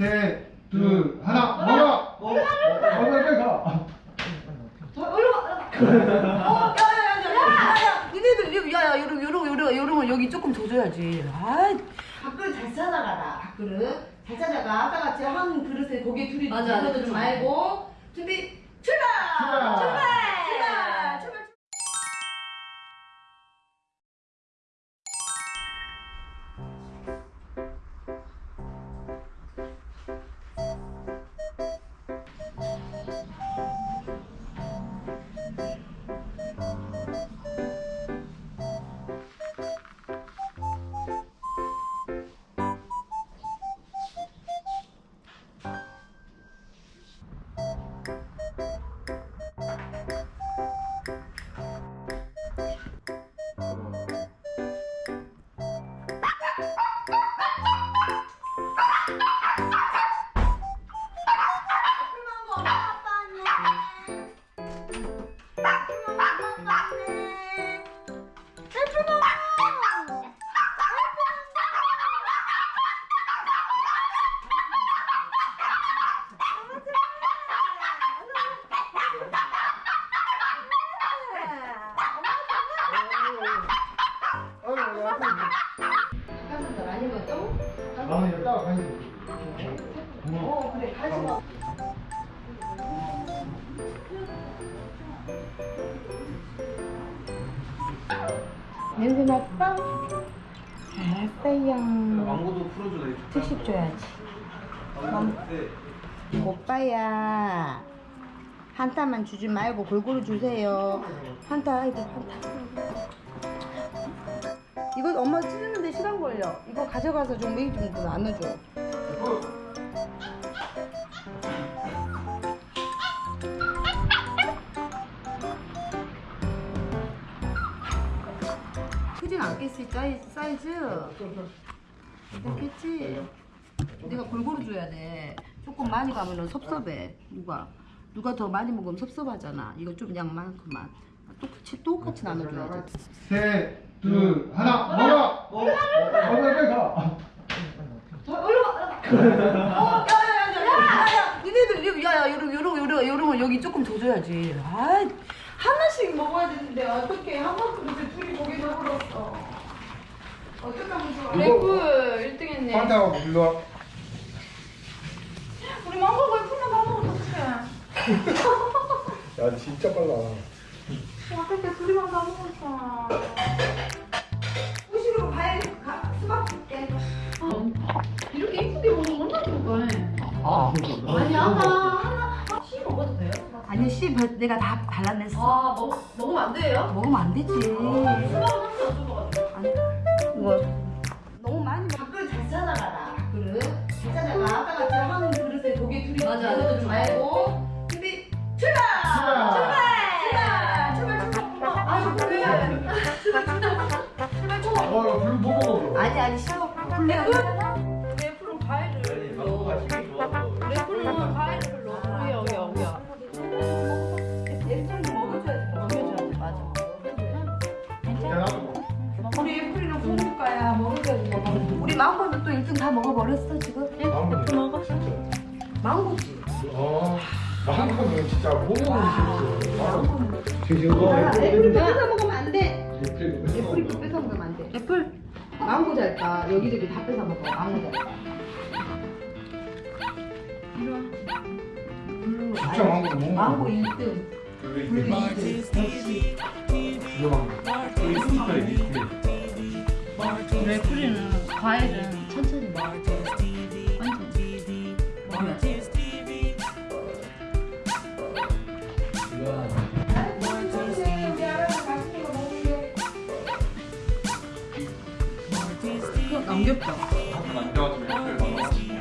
셋, 둘, 하나, 먹어! 먹어, 빨리 가. 어, 야야야야야야. 니네들 야야 요런 요런 요런 요런 거 여기 조금 더 줘야지. 아, 밥그릇 잘 찾아가라. 밥그릇 잘 찾아가. 아까 같이 한 그릇에 고기 둘이 맞아, 넣어두지 그쵸. 말고 준비. 출발. 출발. 출발. 아니면 또? 나는 이거 따로 가야지. 어 그래 가지 마. 냄새 났어? 알았어요. 망고도 풀어줘 내 특식 줘야지. 오빠야 한 타만 주지 말고 골고루 주세요. 한타 이거 한타. 이거 엄마 시간 걸려. 이거 가져가서 좀 매일 좀 나눠줘. 크진 않겠지 사이- 사이즈? 괜찮겠지? 내가 골고루 줘야 돼. 조금 많이 가면은 섭섭해. 누가 누가 더 많이 먹으면 섭섭하잖아. 이거 좀 양만큼만 똑같이 똑같이 나눠줘야지. 셋, 둘, 하나, 먹어! 먹어, 빨리 가. 얼른 와. 어, 야야야야야야. 니네들 야야 요런 요런 요런 요런 거 여기 조금 더 줘야지. 아 하나씩 먹어야 되는데 어떻게 한 그릇에 둘이 고기 넣어버렸어. 어떻게 하면 좋아? 레프 1등 했네. 판타하고 일로 와. 우리 망고 왜 풀만 다 먹어 어떡해. 야, 진짜 빨라. 어떻게 둘이만 다 먹었어. 후식으로 과일 가, 수박 줄게. 이렇게 이쁘게 먹으면 얼마나 좋을까? 아, 아니 아까 하나 씨 먹어도 돼요? 아니 씨 버- 내가 다 발라냈어. 아 먹, 먹으면 안 돼요? 먹으면 안 되지. 수박은 항상 안 줘봐가지고. 아니, 이거 아니 아니 싫어. 블랙 레프는 과일을 아니 망고가 힘이 좋아서 레프는 과일을 별로 여기 여기 여기야. 얘좀 먹어줘야지. 먹여줘야지. 맞아. 야, 나도 먹어. 우리 애플이랑 공주가야 먹어줘야지. 우리 망고는 또 1등 다 먹어버렸어 지금. 망고 먹어. 진짜. 망고지. 어, 망고는 진짜 못 먹는 게 망고. 지금 아, 애플이 거 뺏어 먹으면 안 돼. 애플 애플이 뺏어 먹으면 안 돼. 애플. 망고 잘까 여기저기 다 뺏어 먹어. 망고 잘까. 음, 진짜 망고 못 먹어. 망고 1등. 블루 2등. 역시. 이거 망고. 레프는 과일은 천천히 먹어. 천천 안 귀엽다 안 좋아지면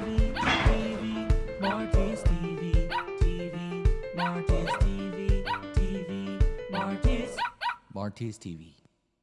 Martis TV.